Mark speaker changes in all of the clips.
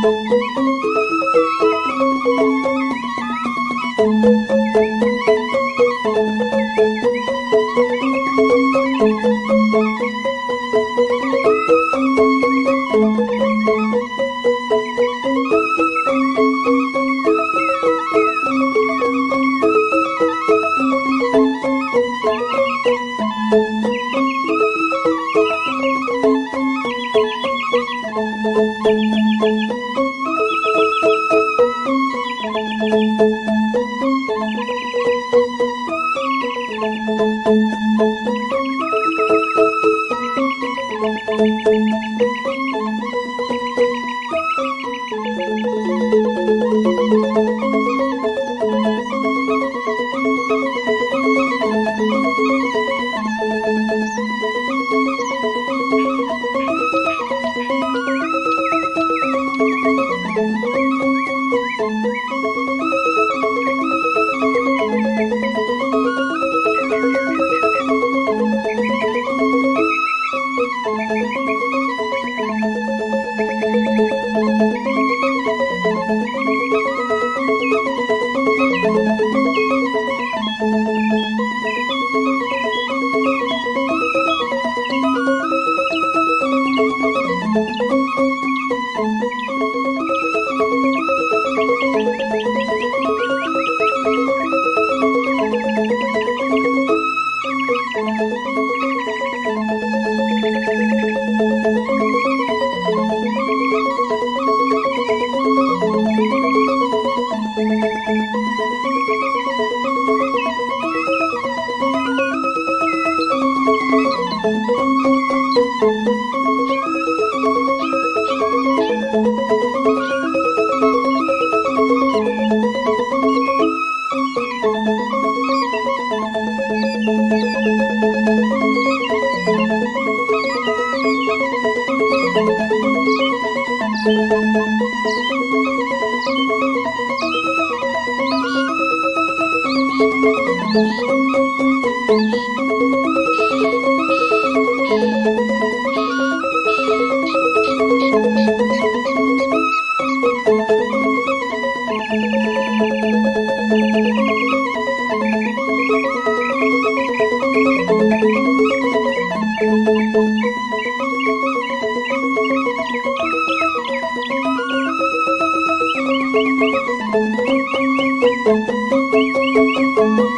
Speaker 1: Thank you. Thank you.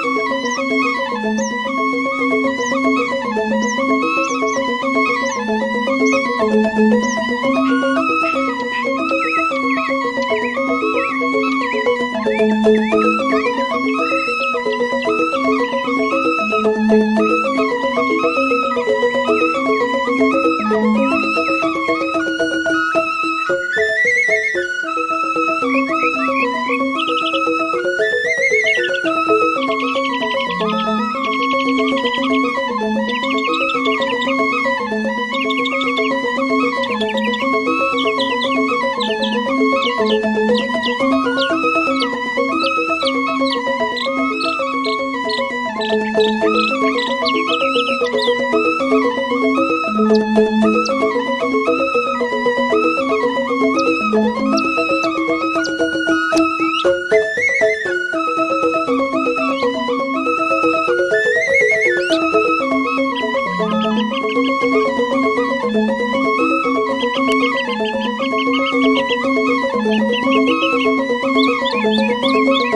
Speaker 1: Thank you.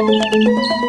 Speaker 1: thank you